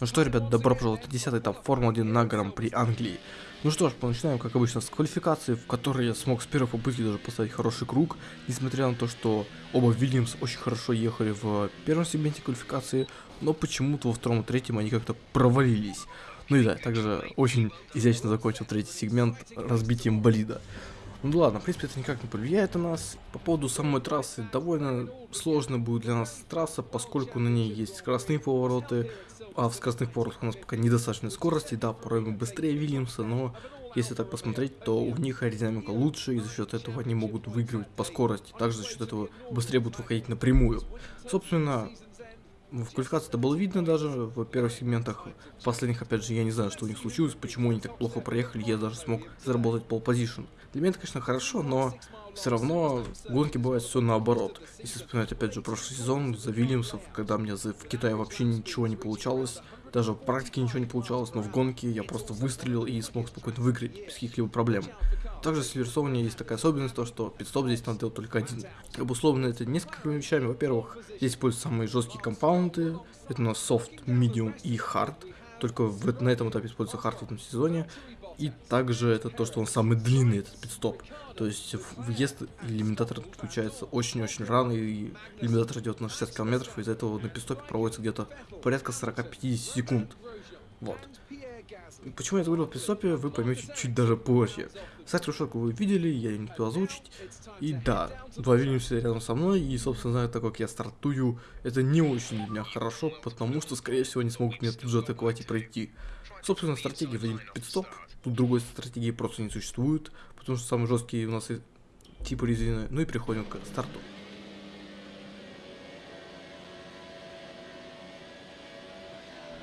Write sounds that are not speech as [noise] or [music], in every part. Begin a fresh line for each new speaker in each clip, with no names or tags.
Ну что, ребят, добро пожаловать на 10 этап Формулы-1 на Гран-при Англии. Ну что ж, начинаем, как обычно, с квалификации, в которой я смог с первой попытки даже поставить хороший круг, несмотря на то, что оба Вильямс очень хорошо ехали в первом сегменте квалификации, но почему-то во втором и третьем они как-то провалились. Ну и да, также очень изящно закончил третий сегмент разбитием болида. Ну ладно, в принципе, это никак не повлияет на нас. По поводу самой трассы, довольно сложно будет для нас трасса, поскольку на ней есть скоростные повороты, а в скоростных поворотах у нас пока недостаточно скорости, да, порой мы быстрее Вильямса, но если так посмотреть, то у них аэродинамика лучше, и за счет этого они могут выигрывать по скорости, также за счет этого быстрее будут выходить напрямую. Собственно, в квалификации это было видно даже в первых сегментах. В последних, опять же, я не знаю, что у них случилось, почему они так плохо проехали, я даже смог заработать пол позишн. Для меня это, конечно, хорошо, но все равно в гонке бывает все наоборот. Если вспоминать, опять же, прошлый сезон за Вильямсов, когда мне в Китае вообще ничего не получалось, даже в практике ничего не получалось, но в гонке я просто выстрелил и смог спокойно выиграть без каких-либо проблем. Также в Сильверсоне есть такая особенность, то что пидстоп здесь надо делать только один. Обусловлено это несколькими вещами. Во-первых, здесь используются самые жесткие компаунды. Это у нас soft, medium и hard. Только в, на этом этапе используется hard в этом сезоне. И также это то, что он самый длинный, этот пидстоп. То есть въезд лимитатор включается очень-очень рано, и лимитатор идет на 60 километров, из-за этого на пидстопе проводится где-то порядка 40-50 секунд. Вот. Почему я говорил в пидстопе, вы поймете чуть даже позже. Сайт Рушоку вы видели, я ее не успел озвучить. И да, два Вильямса рядом со мной, и, собственно, знаю, так как я стартую, это не очень для меня хорошо, потому что, скорее всего, они смогут меня тут же атаковать и пройти. Собственно, стратегия в один пидстоп, тут другой стратегии просто не существует, потому что самые жесткие у нас типы резины. Ну и переходим к старту.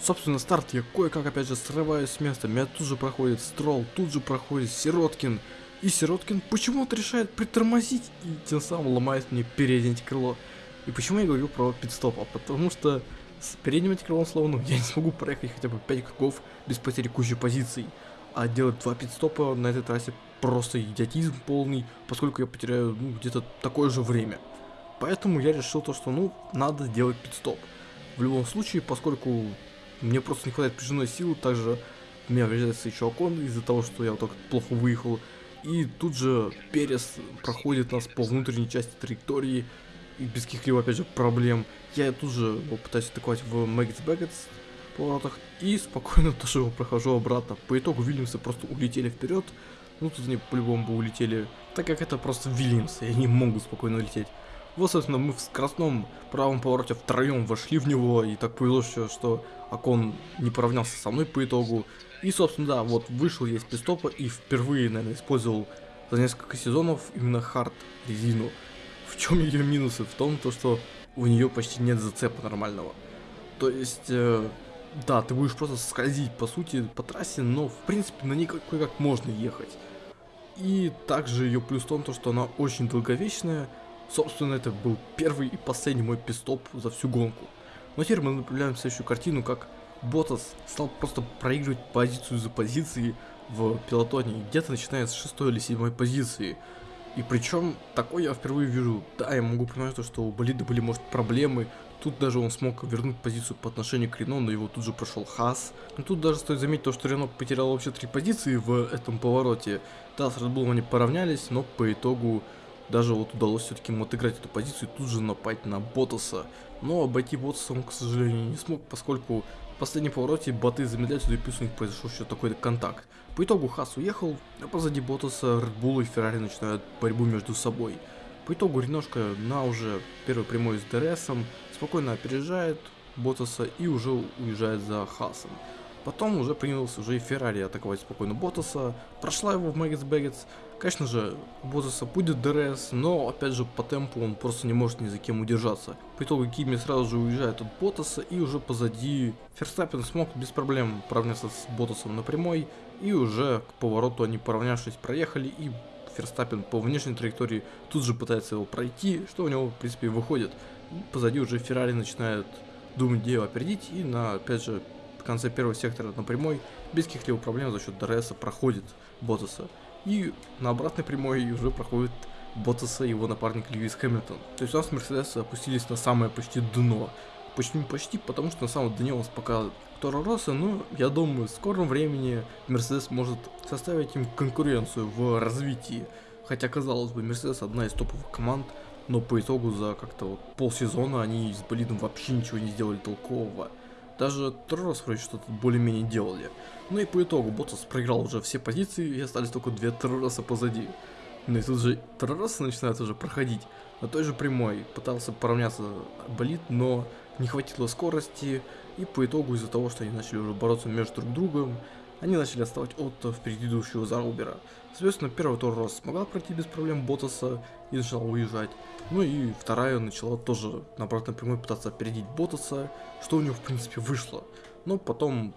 Собственно, старт я кое-как опять же срываюсь с места, меня тут же проходит Строл, тут же проходит Сироткин. И Сироткин почему-то решает притормозить и тем самым ломает мне переднее крыло. И почему я говорю про пидстоп? А потому что с передним антикрылом словно я не смогу проехать хотя бы 5 кругов без потери кучи позиций. А делать два пидстопа на этой трассе просто идиотизм полный, поскольку я потеряю ну, где-то такое же время. Поэтому я решил то, что ну надо сделать пидстоп. В любом случае, поскольку мне просто не хватает прижимной силы, также меня врезается еще окон из-за того, что я вот так плохо выехал. И тут же Перес проходит нас по внутренней части траектории, и без каких-либо, опять же, проблем. Я тут же его пытаюсь атаковать в Маггетс Бэггетс поворотах, и спокойно [laughs] тоже его прохожу обратно. По итогу Вильямсы просто улетели вперед, ну тут они по-любому бы улетели, так как это просто Вильямсы, и они могут спокойно улететь. Вот, собственно, мы в скоростном правом повороте втроем вошли в него, и так повезло, что Акон не поравнялся со мной по итогу. И, собственно, да, вот вышел я из пистопа и впервые, наверное, использовал за несколько сезонов именно хард резину. В чем ее минусы? В том, то, что у нее почти нет зацепа нормального. То есть, э, да, ты будешь просто скользить, по сути, по трассе, но, в принципе, на ней как можно ехать. И также ее плюс в том, то, что она очень долговечная. Собственно, это был первый и последний мой пистоп за всю гонку. Но теперь мы наблюдаем следующую картину, как Ботас стал просто проигрывать позицию за позицией в пилотоне, где-то начиная с шестой или седьмой позиции. И причем такое я впервые вижу. Да, я могу понимать, то, что у болида были, может, проблемы. Тут даже он смог вернуть позицию по отношению к Рено, но его тут же прошел Хас. Но тут даже стоит заметить то, что Рено потерял вообще три позиции в этом повороте. Да, с Red они поравнялись, но по итогу даже вот удалось все-таки ему отыграть эту позицию и тут же напасть на Ботаса. Но обойти Ботаса он, к сожалению, не смог, поскольку в последнем повороте боты замедляются, и плюс у них произошел еще такой контакт. По итогу Хас уехал, а позади Ботаса Bull и Феррари начинают борьбу между собой. По итогу Реношка на уже первой прямой с ДРСом спокойно опережает Ботаса и уже уезжает за Хасом. Потом уже принялся уже и Феррари атаковать спокойно Ботаса, прошла его в Maggotts Becketts. Конечно же, у Ботаса будет ДРС, но опять же по темпу он просто не может ни за кем удержаться. По итогу Кими сразу же уезжает от Ботаса и уже позади Ферстаппен смог без проблем поравняться с Ботасом на прямой. И уже к повороту они поравнявшись проехали и Ферстаппен по внешней траектории тут же пытается его пройти, что у него в принципе выходит. И позади уже Феррари начинает думать, где его опередить и на опять же конце первого сектора на прямой без каких-либо проблем за счет ДРС проходит Ботаса. И на обратной прямой уже проходит Ботаса и его напарник Льюис Хэмилтон. То есть у нас Мерседесы опустились на самое почти дно. Почему почти? Потому что на самом деле у нас пока Торо Росса, но я думаю, в скором времени Мерседес может составить им конкуренцию в развитии. Хотя, казалось бы, Мерседес одна из топовых команд, но по итогу за как-то вот полсезона они с болидом вообще ничего не сделали толкового. Даже Торос вроде что-то более-менее делали. Ну и по итогу Ботас проиграл уже все позиции и остались только две Торроса позади. Ну и тут же Торроса начинает уже проходить на той же прямой. Пытался поравняться болит, но не хватило скорости. И по итогу из-за того, что они начали уже бороться между друг другом, они начали отставать от впереди идущего Зарубера. Соответственно, первый Торрос смогла пройти без проблем Ботаса и начала уезжать. Ну и вторая начала тоже на обратной прямой пытаться опередить Ботаса, что у него в принципе вышло. Но потом,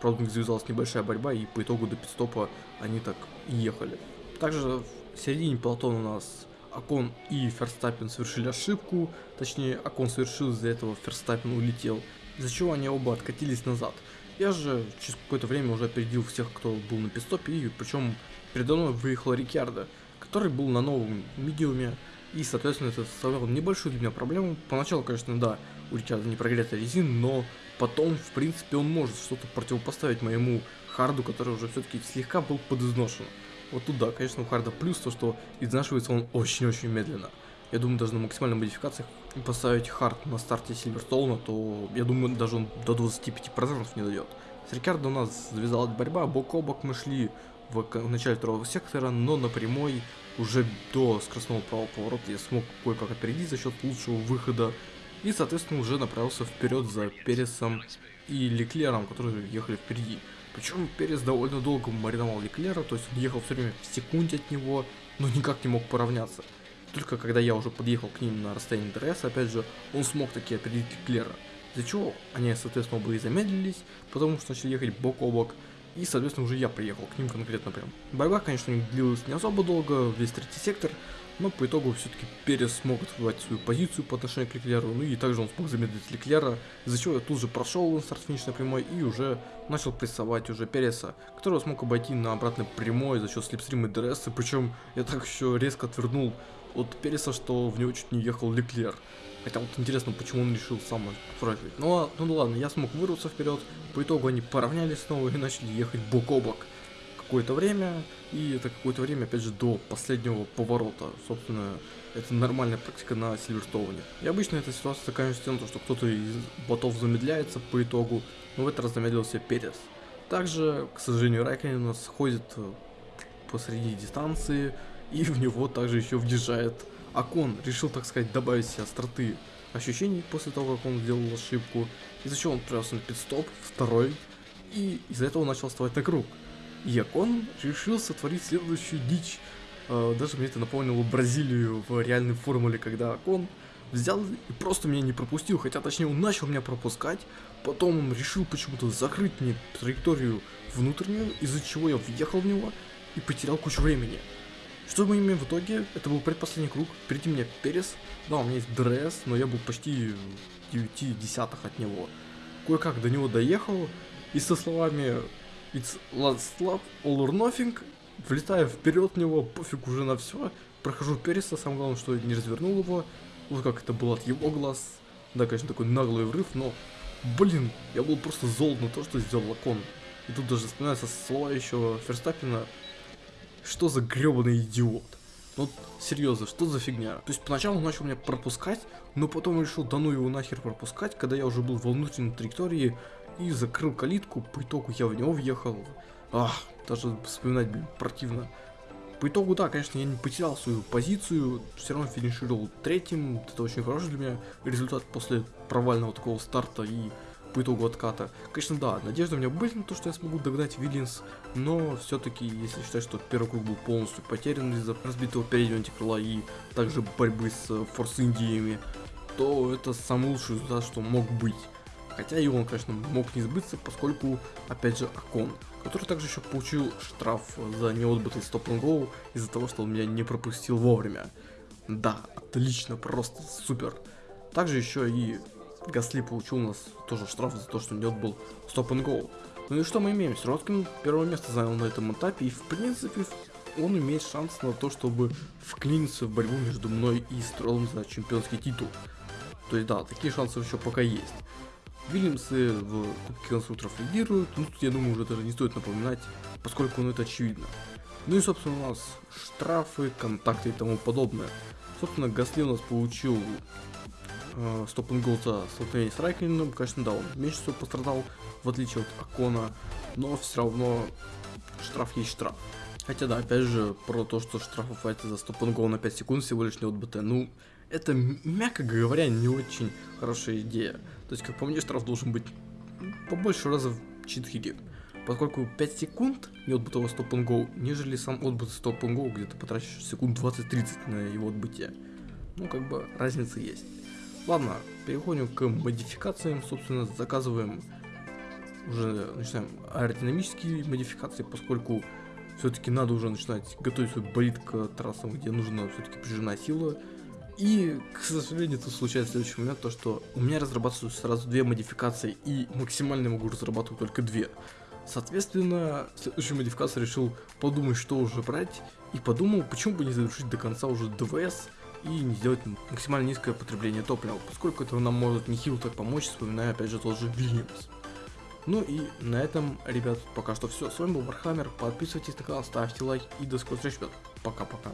правда, у них завязалась небольшая борьба, и по итогу до пидстопа они так и ехали. Также в середине полотона у нас Акон и Ферстаппин совершили ошибку, точнее Акон совершил из-за этого, Ферстаппин улетел, из-за чего они оба откатились назад. Я же через какое-то время уже опередил всех, кто был на пистопе, и причем передо мной выехал Рикьярдо, который был на новом медиуме, и, соответственно, это составляло небольшую для меня проблему. Поначалу, конечно, да, у Рикьярдо не прогретая резина, но потом, в принципе, он может что-то противопоставить моему харду, который уже все-таки слегка был подизношен. Вот туда, конечно, у харда плюс то, что изнашивается он очень-очень медленно. Я думаю, даже на максимальной модификации поставить хард на старте Сильверстоуна, то я думаю, даже он до 25% не дойдет. С Рикардо у нас завязалась борьба, бок о бок мы шли в, начале второго сектора, но на прямой уже до скоростного правого поворота я смог кое-как опередить за счет лучшего выхода и, соответственно, уже направился вперед за Пересом и Леклером, которые ехали впереди. Причем Перес довольно долго мариновал Леклера, то есть он ехал все время в секунде от него, но никак не мог поравняться. Только когда я уже подъехал к ним на расстоянии ДРС, опять же, он смог таки опередить Леклера. Из-за чего они, соответственно, оба и замедлились, потому что начали ехать бок о бок. И, соответственно, уже я приехал к ним конкретно прям. Борьба, конечно, не длилась не особо долго, весь третий сектор, но по итогу все-таки Перес смог отвоевать свою позицию по отношению к Леклеру, ну и также он смог замедлить Леклера, из-за чего я тут же прошел на старт финишной прямой и уже начал прессовать уже Переса, которого смог обойти на обратной прямой за счет slipstream а и ДРС, причем я так еще резко отвернул от Переса, что в него чуть не въехал Леклер. Хотя вот интересно, почему он решил сам проиграть. Ну, а, ну ладно, я смог вырваться вперед. По итогу они поравнялись снова и начали ехать бок о бок какое-то время. И это какое-то время, опять же, до последнего поворота. Собственно, это нормальная практика на Сильверстоуне. И обычно эта ситуация заканчивается тем, что кто-то из ботов замедляется по итогу, но в этот раз замедлился Перес. Также, к сожалению, Райконен у нас ходит э, посреди дистанции, и в него также еще въезжает Акон. Решил, так сказать, добавить себе остроты ощущений после того, как он сделал ошибку. Из-за чего он отправился на пидстоп, второй, и из-за этого начал вставать на круг. И Акон решил сотворить следующую дичь. Э, даже мне это напомнило Бразилию в реальной формуле, когда Окон взял и просто меня не пропустил, хотя точнее он начал меня пропускать, потом он решил почему-то закрыть мне траекторию внутреннюю, из-за чего я въехал в него и потерял кучу времени. Что мы имеем в итоге? Это был предпоследний круг. Впереди меня Перес. Да, у меня есть ДРС, но я был почти 9 десятых от него. Кое-как до него доехал. И со словами It's last lap, all or nothing. Влетаю вперед в него, пофиг уже на все. Прохожу Переса, самое главное, что не развернул его. Вот как это было от его глаз. Да, конечно, такой наглый врыв, но... Блин, я был просто зол на то, что сделал Лакон. И тут даже вспоминаются слова еще Ферстаппина, что за гребаный идиот? Ну, серьезно, что за фигня? То есть поначалу он начал меня пропускать, но потом решил да ну его нахер пропускать, когда я уже был во внутренней траектории и закрыл калитку, по итогу я в него въехал. Ах, даже вспоминать, блин, противно. По итогу, да, конечно, я не потерял свою позицию, все равно финишировал третьим, это очень хороший для меня результат после провального такого старта и по итогу отката. Конечно, да, надежды у меня были на то, что я смогу догнать Виллинс, но все-таки, если считать, что первый круг был полностью потерян из-за разбитого переднего антикрыла и также борьбы с Форс Индиями, то это самый лучший результат, что мог быть. Хотя и он, конечно, мог не сбыться, поскольку, опять же, Акон, который также еще получил штраф за неотбытый стоп гоу из-за того, что он меня не пропустил вовремя. Да, отлично, просто супер. Также еще и Гасли получил у нас тоже штраф за то, что не отбыл стоп and go. Ну и что мы имеем? Сироткин первое место занял на этом этапе, и в принципе он имеет шанс на то, чтобы вклиниться в борьбу между мной и Стрелом за чемпионский титул. То есть да, такие шансы еще пока есть. Вильямсы в Кубке конструкторов лидируют, ну тут я думаю уже даже не стоит напоминать, поскольку ну это очевидно. Ну и собственно у нас штрафы, контакты и тому подобное. Собственно Гасли у нас получил э, стоп гол за столкновение с Райкиным, конечно да, он меньше всего пострадал, в отличие от Акона, но все равно штраф есть штраф. Хотя да, опять же, про то, что штрафов хватит за стоп гол на 5 секунд всего лишь не от БТ, ну, это, мягко говоря, не очень хорошая идея. То есть, как по мне, штраф должен быть побольше раза в 4. Поскольку 5 секунд не отбытого стоп гол, нежели сам отбытый стоп гол, где ты потратишь секунд 20-30 на его отбытие. Ну, как бы, разница есть. Ладно, переходим к модификациям, собственно, заказываем уже начинаем аэродинамические модификации, поскольку все-таки надо уже начинать готовить свой болид к трассам, где нужна все-таки прижимная сила, и, к сожалению, тут случается следующий момент, то что у меня разрабатываются сразу две модификации, и максимально могу разрабатывать только две. Соответственно, следующую модификацию решил подумать, что уже брать, и подумал, почему бы не завершить до конца уже ДВС и не сделать максимально низкое потребление топлива, поскольку это нам может нехило так помочь, вспоминая опять же тот же Вильямс. Ну и на этом, ребят, пока что все. С вами был Вархаммер, подписывайтесь на канал, ставьте лайк и до скорых встреч, ребят. Пока-пока.